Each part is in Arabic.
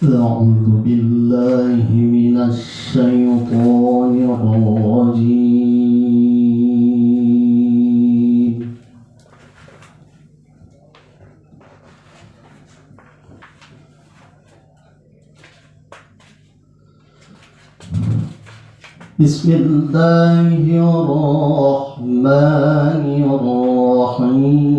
أعوذ بالله من الشيطان الرجيم. بسم الله الرحمن الرحيم.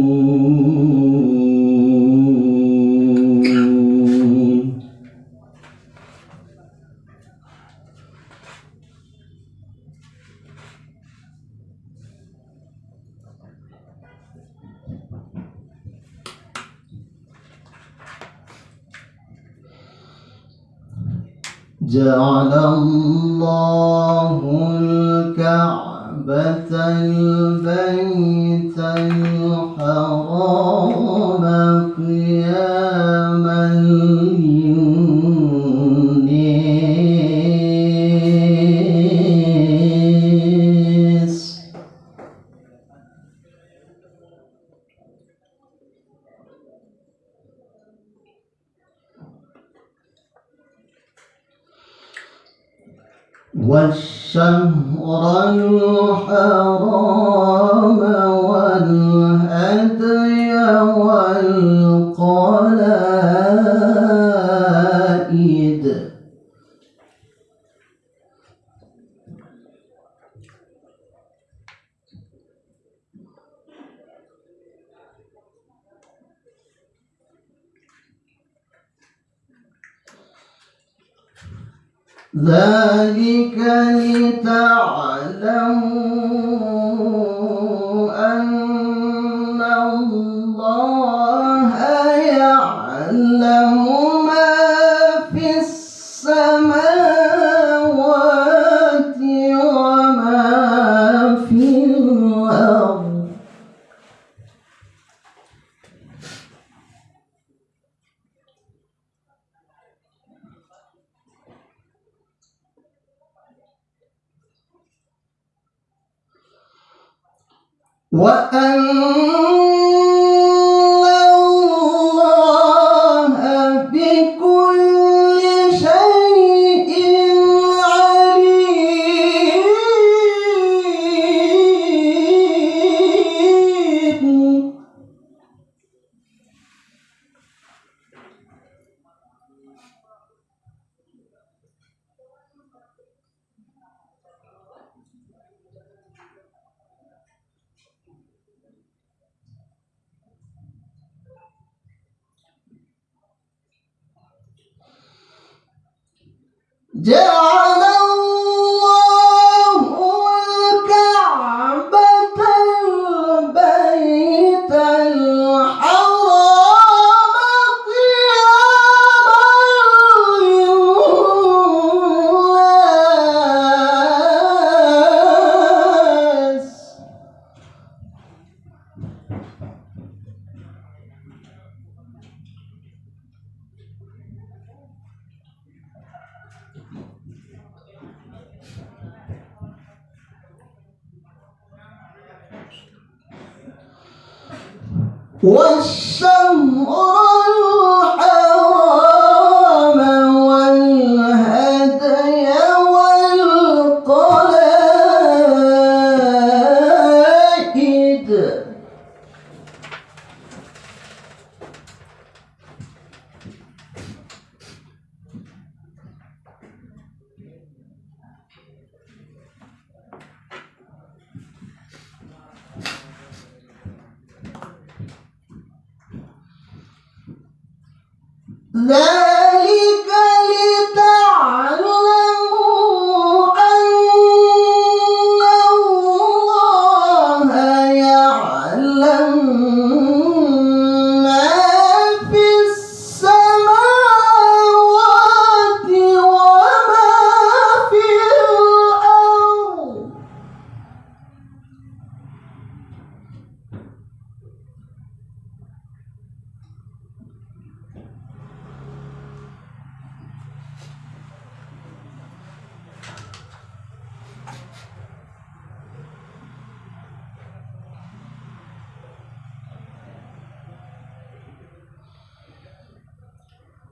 جعل الله الكعبة البيت والشهر الحرام والهدي ذلك لتعلموا أن الله يعلم ما في السماوات وأن جعل الله والشهر الحرام والهدي والقلائد ذلك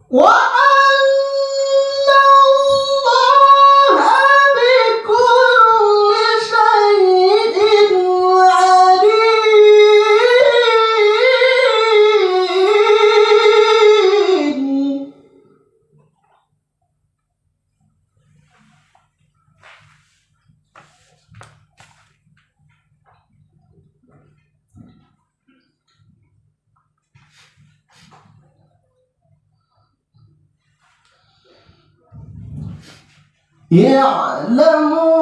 وأن يعلمون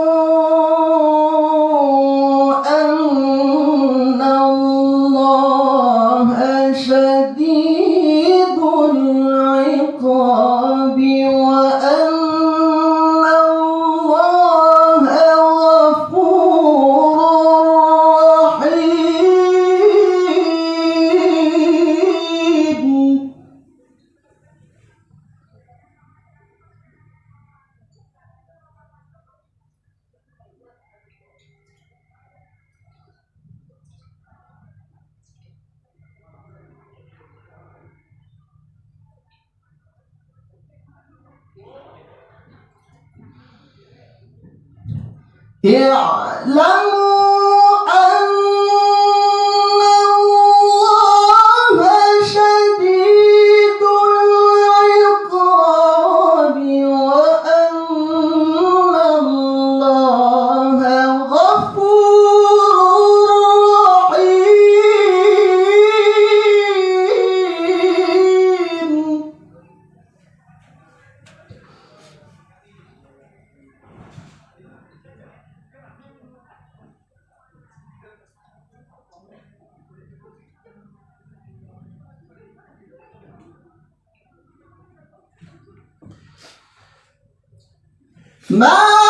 Yeah, lang No!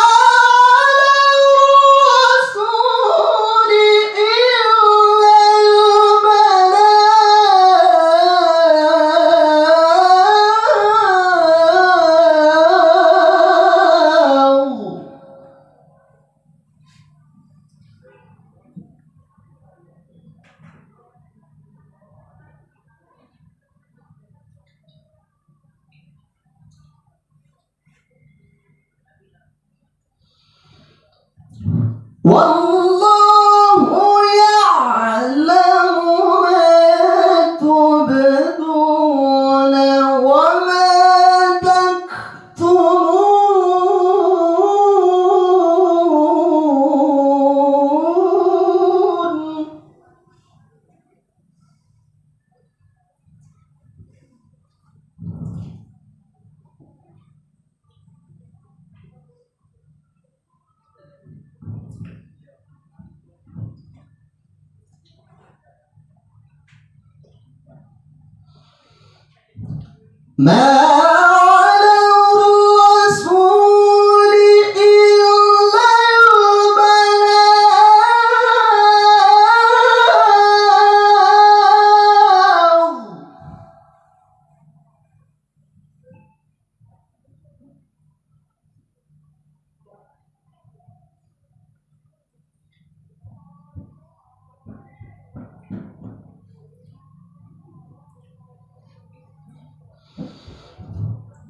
ما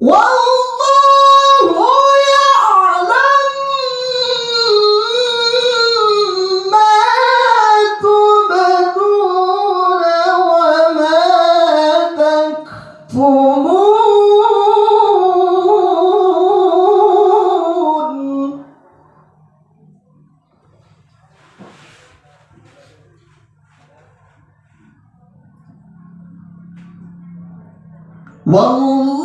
والله يعلم ما تبدون وما والله